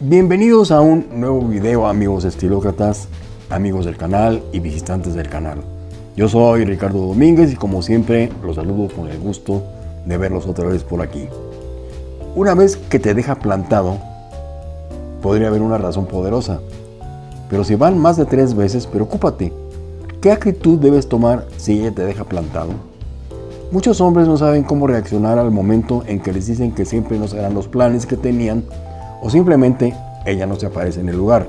Bienvenidos a un nuevo video amigos estilócratas, amigos del canal y visitantes del canal. Yo soy Ricardo Domínguez y como siempre los saludo con el gusto de verlos otra vez por aquí. Una vez que te deja plantado, podría haber una razón poderosa. Pero si van más de tres veces, preocúpate. ¿Qué actitud debes tomar si ella te deja plantado? Muchos hombres no saben cómo reaccionar al momento en que les dicen que siempre no serán los planes que tenían o simplemente ella no se aparece en el lugar.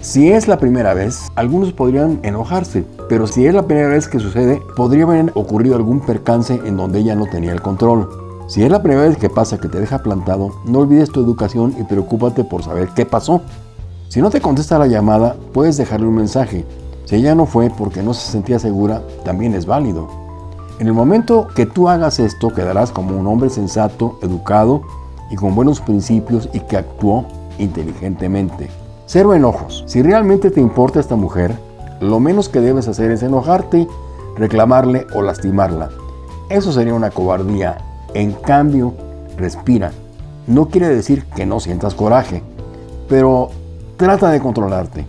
Si es la primera vez, algunos podrían enojarse, pero si es la primera vez que sucede, podría haber ocurrido algún percance en donde ella no tenía el control. Si es la primera vez que pasa que te deja plantado, no olvides tu educación y preocúpate por saber qué pasó. Si no te contesta la llamada, puedes dejarle un mensaje. Si ella no fue porque no se sentía segura, también es válido. En el momento que tú hagas esto, quedarás como un hombre sensato, educado y con buenos principios y que actuó inteligentemente. Cero enojos. Si realmente te importa esta mujer, lo menos que debes hacer es enojarte, reclamarle o lastimarla. Eso sería una cobardía. En cambio, respira. No quiere decir que no sientas coraje, pero trata de controlarte.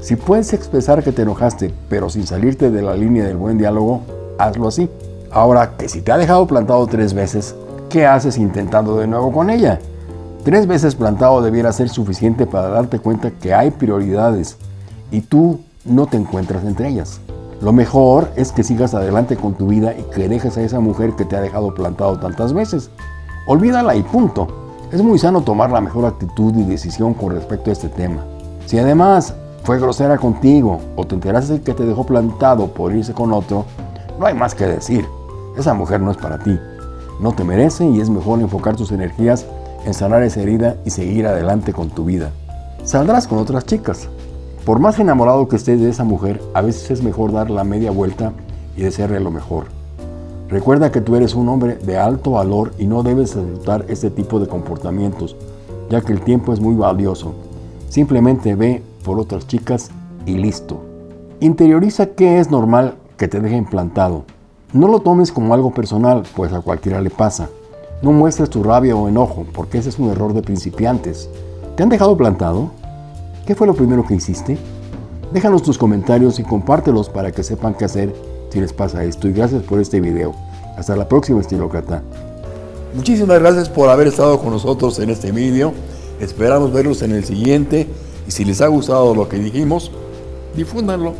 Si puedes expresar que te enojaste, pero sin salirte de la línea del buen diálogo, hazlo así. Ahora, que si te ha dejado plantado tres veces, ¿qué haces intentando de nuevo con ella? Tres veces plantado debiera ser suficiente para darte cuenta que hay prioridades y tú no te encuentras entre ellas. Lo mejor es que sigas adelante con tu vida y que dejes a esa mujer que te ha dejado plantado tantas veces. Olvídala y punto. Es muy sano tomar la mejor actitud y decisión con respecto a este tema. Si además fue grosera contigo o te enteraste que te dejó plantado por irse con otro, no hay más que decir. Esa mujer no es para ti. No te merece y es mejor enfocar tus energías en sanar esa herida y seguir adelante con tu vida. Saldrás con otras chicas. Por más enamorado que estés de esa mujer, a veces es mejor dar la media vuelta y desearle lo mejor. Recuerda que tú eres un hombre de alto valor y no debes aceptar este tipo de comportamientos, ya que el tiempo es muy valioso. Simplemente ve por otras chicas y listo. Interioriza que es normal que te dejen plantado. No lo tomes como algo personal, pues a cualquiera le pasa. No muestres tu rabia o enojo, porque ese es un error de principiantes. ¿Te han dejado plantado? ¿Qué fue lo primero que hiciste? Déjanos tus comentarios y compártelos para que sepan qué hacer si les pasa esto. Y gracias por este video. Hasta la próxima, Estilócrata. Muchísimas gracias por haber estado con nosotros en este video. Esperamos verlos en el siguiente. Y si les ha gustado lo que dijimos, difúndanlo.